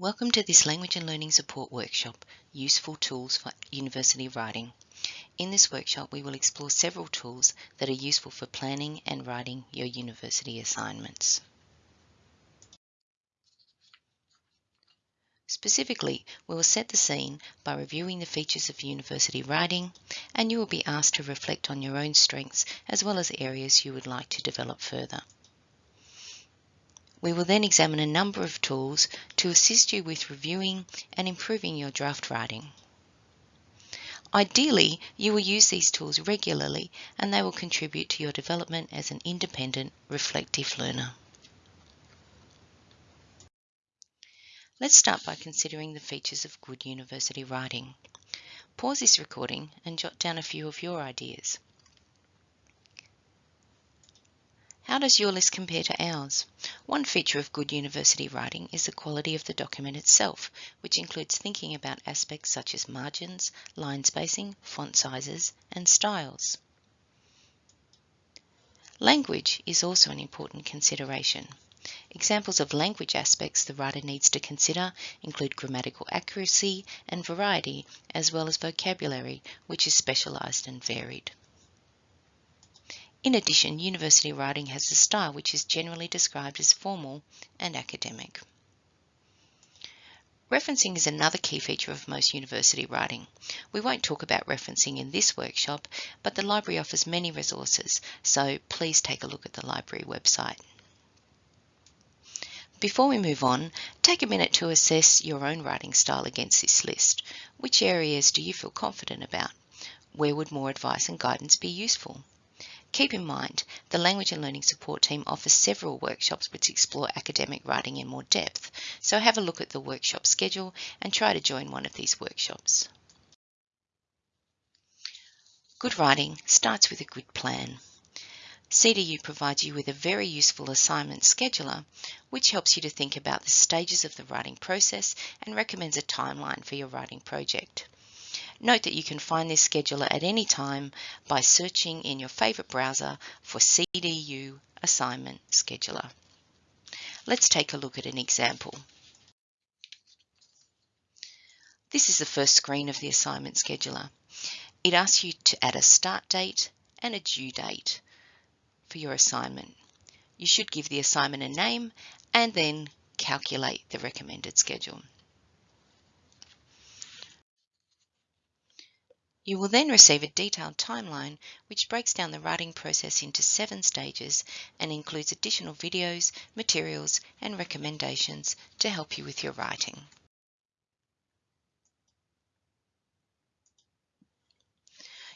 Welcome to this Language and Learning Support workshop, Useful Tools for University Writing. In this workshop, we will explore several tools that are useful for planning and writing your university assignments. Specifically, we will set the scene by reviewing the features of university writing, and you will be asked to reflect on your own strengths as well as areas you would like to develop further. We will then examine a number of tools to assist you with reviewing and improving your draft writing. Ideally, you will use these tools regularly and they will contribute to your development as an independent, reflective learner. Let's start by considering the features of good university writing. Pause this recording and jot down a few of your ideas. How does your list compare to ours? One feature of good university writing is the quality of the document itself, which includes thinking about aspects such as margins, line spacing, font sizes, and styles. Language is also an important consideration. Examples of language aspects the writer needs to consider include grammatical accuracy and variety, as well as vocabulary, which is specialised and varied. In addition, university writing has a style which is generally described as formal and academic. Referencing is another key feature of most university writing. We won't talk about referencing in this workshop, but the library offers many resources, so please take a look at the library website. Before we move on, take a minute to assess your own writing style against this list. Which areas do you feel confident about? Where would more advice and guidance be useful? Keep in mind, the Language and Learning Support team offers several workshops which explore academic writing in more depth, so have a look at the workshop schedule and try to join one of these workshops. Good writing starts with a good plan. CDU provides you with a very useful assignment scheduler, which helps you to think about the stages of the writing process and recommends a timeline for your writing project. Note that you can find this scheduler at any time by searching in your favourite browser for CDU Assignment Scheduler. Let's take a look at an example. This is the first screen of the assignment scheduler. It asks you to add a start date and a due date for your assignment. You should give the assignment a name and then calculate the recommended schedule. You will then receive a detailed timeline which breaks down the writing process into seven stages and includes additional videos, materials and recommendations to help you with your writing.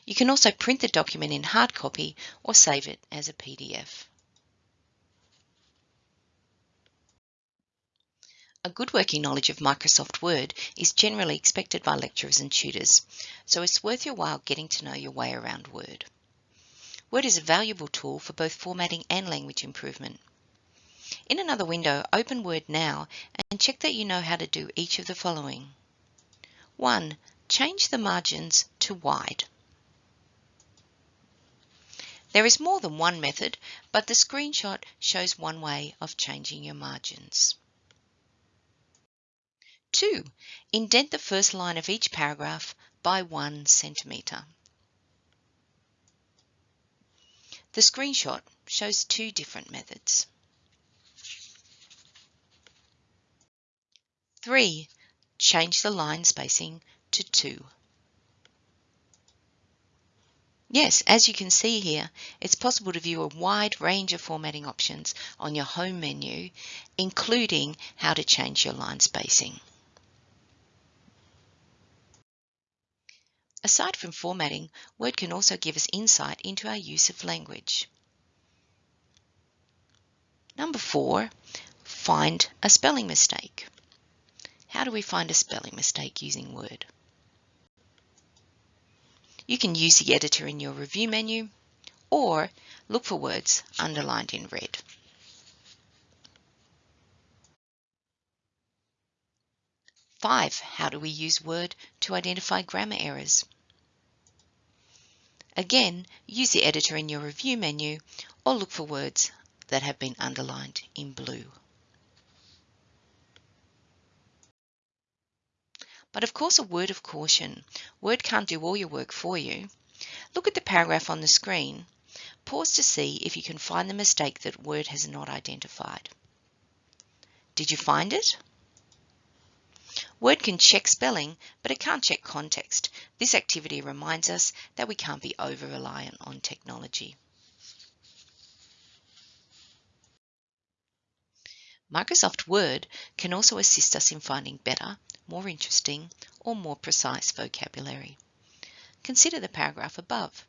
You can also print the document in hard copy or save it as a PDF. A good working knowledge of Microsoft Word is generally expected by lecturers and tutors, so it's worth your while getting to know your way around Word. Word is a valuable tool for both formatting and language improvement. In another window, open Word now and check that you know how to do each of the following. 1. Change the margins to wide. There is more than one method, but the screenshot shows one way of changing your margins. 2. Indent the first line of each paragraph by 1 centimetre. The screenshot shows two different methods. 3. Change the line spacing to 2. Yes, as you can see here, it's possible to view a wide range of formatting options on your home menu, including how to change your line spacing. Aside from formatting, Word can also give us insight into our use of language. Number four, find a spelling mistake. How do we find a spelling mistake using Word? You can use the editor in your review menu or look for words underlined in red. Five, how do we use Word to identify grammar errors? Again, use the editor in your review menu or look for words that have been underlined in blue. But of course, a word of caution. Word can't do all your work for you. Look at the paragraph on the screen. Pause to see if you can find the mistake that Word has not identified. Did you find it? Word can check spelling, but it can't check context. This activity reminds us that we can't be over-reliant on technology. Microsoft Word can also assist us in finding better, more interesting, or more precise vocabulary. Consider the paragraph above.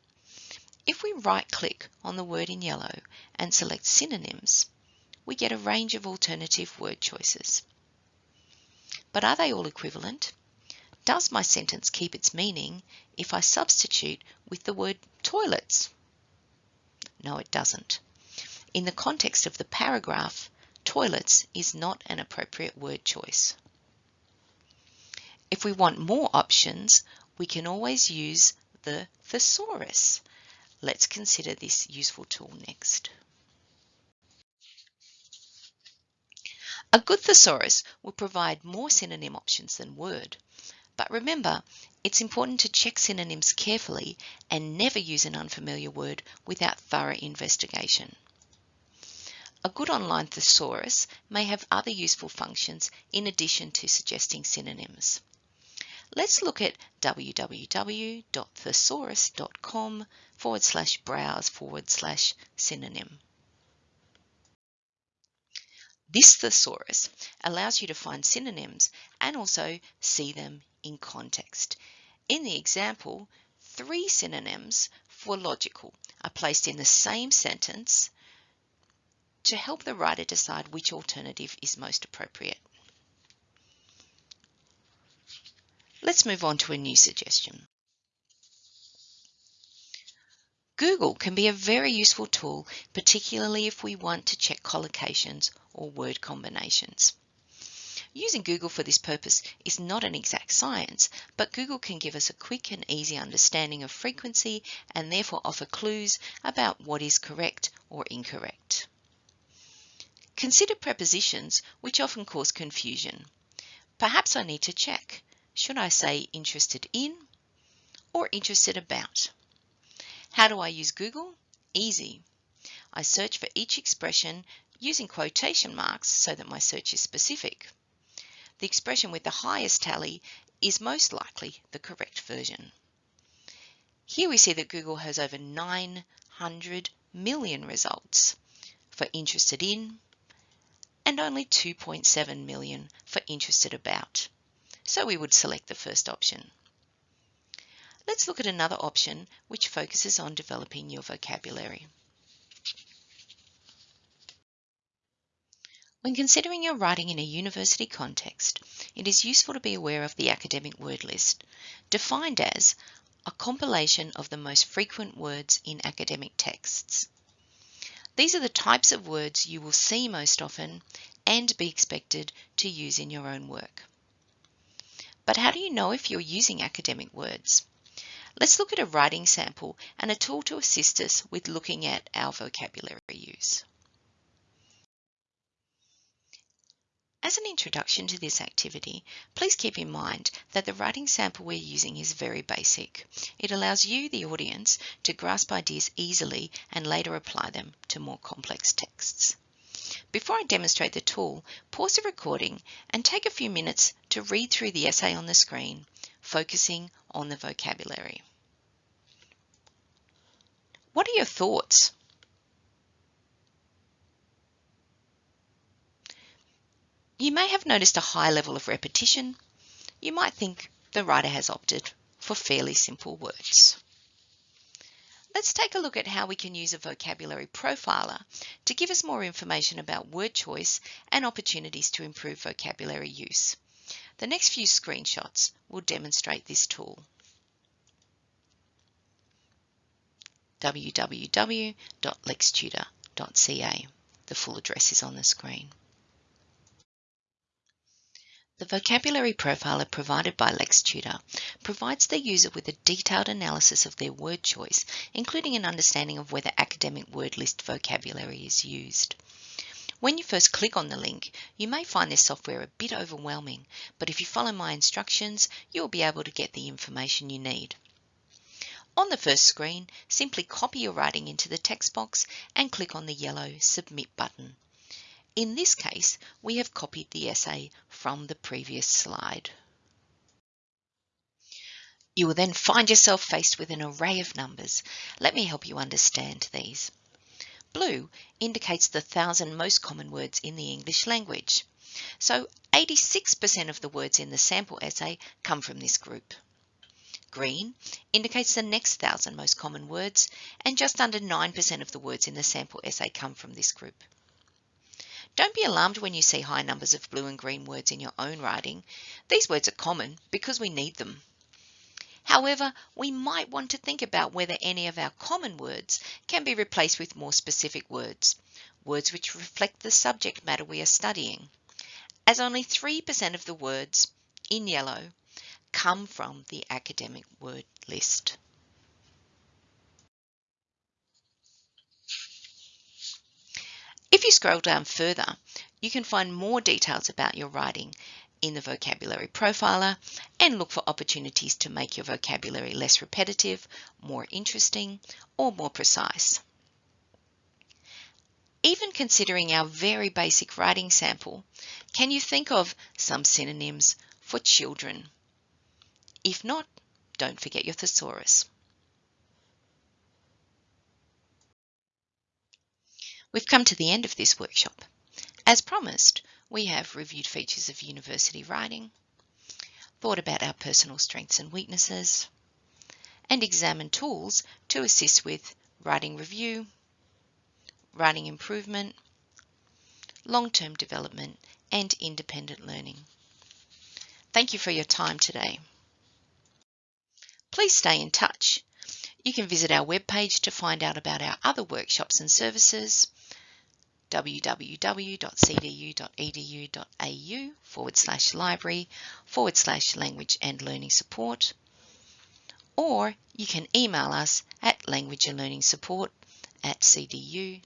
If we right-click on the word in yellow and select synonyms, we get a range of alternative word choices. But are they all equivalent? Does my sentence keep its meaning if I substitute with the word toilets? No, it doesn't. In the context of the paragraph, toilets is not an appropriate word choice. If we want more options, we can always use the thesaurus. Let's consider this useful tool next. A good thesaurus will provide more synonym options than Word. But remember, it's important to check synonyms carefully and never use an unfamiliar word without thorough investigation. A good online thesaurus may have other useful functions in addition to suggesting synonyms. Let's look at www.thesaurus.com forward slash browse forward slash synonym. This thesaurus allows you to find synonyms and also see them in context. In the example, three synonyms for logical are placed in the same sentence to help the writer decide which alternative is most appropriate. Let's move on to a new suggestion. Google can be a very useful tool, particularly if we want to check collocations or word combinations. Using Google for this purpose is not an exact science, but Google can give us a quick and easy understanding of frequency and therefore offer clues about what is correct or incorrect. Consider prepositions which often cause confusion. Perhaps I need to check. Should I say interested in or interested about? How do I use Google? Easy. I search for each expression using quotation marks so that my search is specific. The expression with the highest tally is most likely the correct version. Here we see that Google has over 900 million results for interested in, and only 2.7 million for interested about. So we would select the first option. Let's look at another option which focuses on developing your vocabulary. When considering your writing in a university context, it is useful to be aware of the academic word list, defined as a compilation of the most frequent words in academic texts. These are the types of words you will see most often and be expected to use in your own work. But how do you know if you're using academic words? Let's look at a writing sample and a tool to assist us with looking at our vocabulary use. As an introduction to this activity, please keep in mind that the writing sample we're using is very basic. It allows you, the audience, to grasp ideas easily and later apply them to more complex texts. Before I demonstrate the tool, pause the recording and take a few minutes to read through the essay on the screen, focusing on the vocabulary. What are your thoughts? You may have noticed a high level of repetition. You might think the writer has opted for fairly simple words. Let's take a look at how we can use a vocabulary profiler to give us more information about word choice and opportunities to improve vocabulary use. The next few screenshots will demonstrate this tool. www.lextutor.ca. The full address is on the screen. The vocabulary profiler provided by LexTutor provides the user with a detailed analysis of their word choice, including an understanding of whether academic word list vocabulary is used. When you first click on the link, you may find this software a bit overwhelming, but if you follow my instructions, you'll be able to get the information you need. On the first screen, simply copy your writing into the text box and click on the yellow Submit button. In this case, we have copied the essay from the previous slide. You will then find yourself faced with an array of numbers. Let me help you understand these. Blue indicates the thousand most common words in the English language. So 86% of the words in the sample essay come from this group. Green indicates the next thousand most common words and just under 9% of the words in the sample essay come from this group. Don't be alarmed when you see high numbers of blue and green words in your own writing. These words are common because we need them. However, we might want to think about whether any of our common words can be replaced with more specific words, words which reflect the subject matter we are studying, as only 3% of the words in yellow come from the academic word list. If you scroll down further, you can find more details about your writing in the vocabulary profiler and look for opportunities to make your vocabulary less repetitive, more interesting, or more precise. Even considering our very basic writing sample, can you think of some synonyms for children? If not, don't forget your thesaurus. We've come to the end of this workshop. As promised, we have reviewed features of university writing, thought about our personal strengths and weaknesses, and examined tools to assist with writing review, writing improvement, long-term development, and independent learning. Thank you for your time today. Please stay in touch. You can visit our webpage to find out about our other workshops and services www.cdu.edu.au forward slash library forward slash language and learning support. Or you can email us at language and learning support at cdu.edu.au.